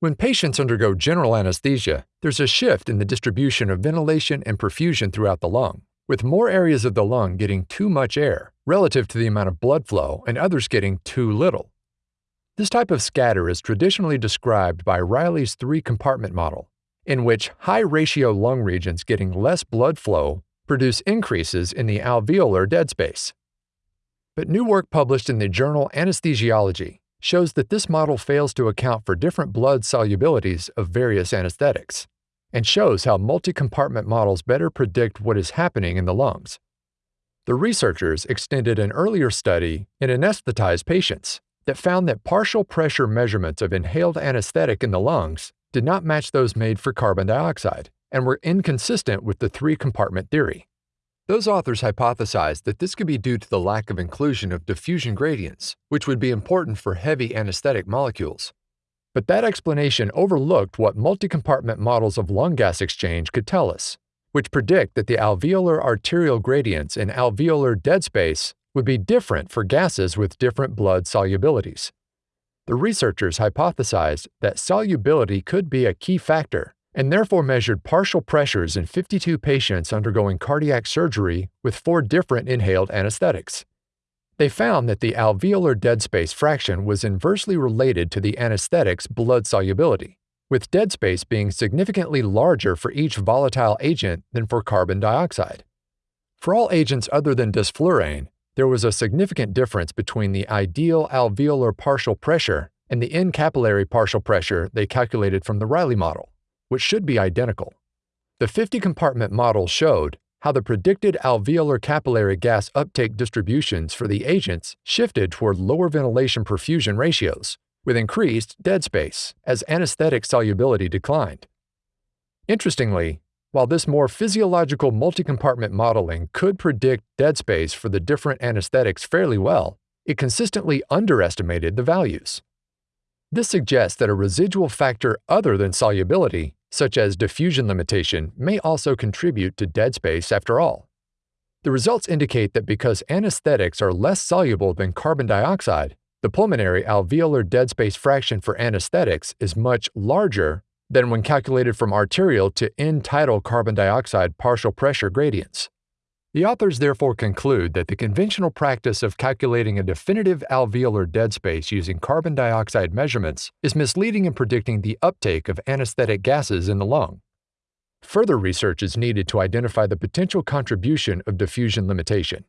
When patients undergo general anesthesia, there's a shift in the distribution of ventilation and perfusion throughout the lung, with more areas of the lung getting too much air relative to the amount of blood flow and others getting too little. This type of scatter is traditionally described by Riley's three compartment model, in which high ratio lung regions getting less blood flow produce increases in the alveolar dead space. But new work published in the journal Anesthesiology shows that this model fails to account for different blood solubilities of various anesthetics, and shows how multi-compartment models better predict what is happening in the lungs. The researchers extended an earlier study in anesthetized patients that found that partial pressure measurements of inhaled anesthetic in the lungs did not match those made for carbon dioxide and were inconsistent with the three-compartment theory. Those authors hypothesized that this could be due to the lack of inclusion of diffusion gradients, which would be important for heavy anesthetic molecules. But that explanation overlooked what multi-compartment models of lung gas exchange could tell us, which predict that the alveolar arterial gradients in alveolar dead space would be different for gases with different blood solubilities. The researchers hypothesized that solubility could be a key factor and therefore measured partial pressures in 52 patients undergoing cardiac surgery with four different inhaled anesthetics. They found that the alveolar dead space fraction was inversely related to the anesthetic's blood solubility, with dead space being significantly larger for each volatile agent than for carbon dioxide. For all agents other than desflurane, there was a significant difference between the ideal alveolar partial pressure and the end-capillary partial pressure they calculated from the Riley model which should be identical. The 50-compartment model showed how the predicted alveolar capillary gas uptake distributions for the agents shifted toward lower ventilation perfusion ratios, with increased dead space as anesthetic solubility declined. Interestingly, while this more physiological multi-compartment modeling could predict dead space for the different anesthetics fairly well, it consistently underestimated the values. This suggests that a residual factor other than solubility such as diffusion limitation, may also contribute to dead space after all. The results indicate that because anesthetics are less soluble than carbon dioxide, the pulmonary alveolar dead space fraction for anesthetics is much larger than when calculated from arterial to end-tidal carbon dioxide partial pressure gradients. The authors therefore conclude that the conventional practice of calculating a definitive alveolar dead space using carbon dioxide measurements is misleading in predicting the uptake of anesthetic gases in the lung. Further research is needed to identify the potential contribution of diffusion limitation.